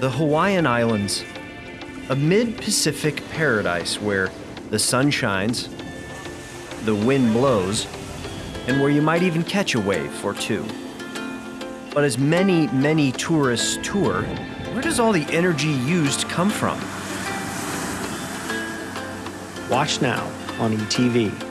the Hawaiian Islands, a mid Pacific paradise where the sun shines, the wind blows, and where you might even catch a wave or two. But as many, many tourists tour, where does all the energy used come from? Watch now on ETV.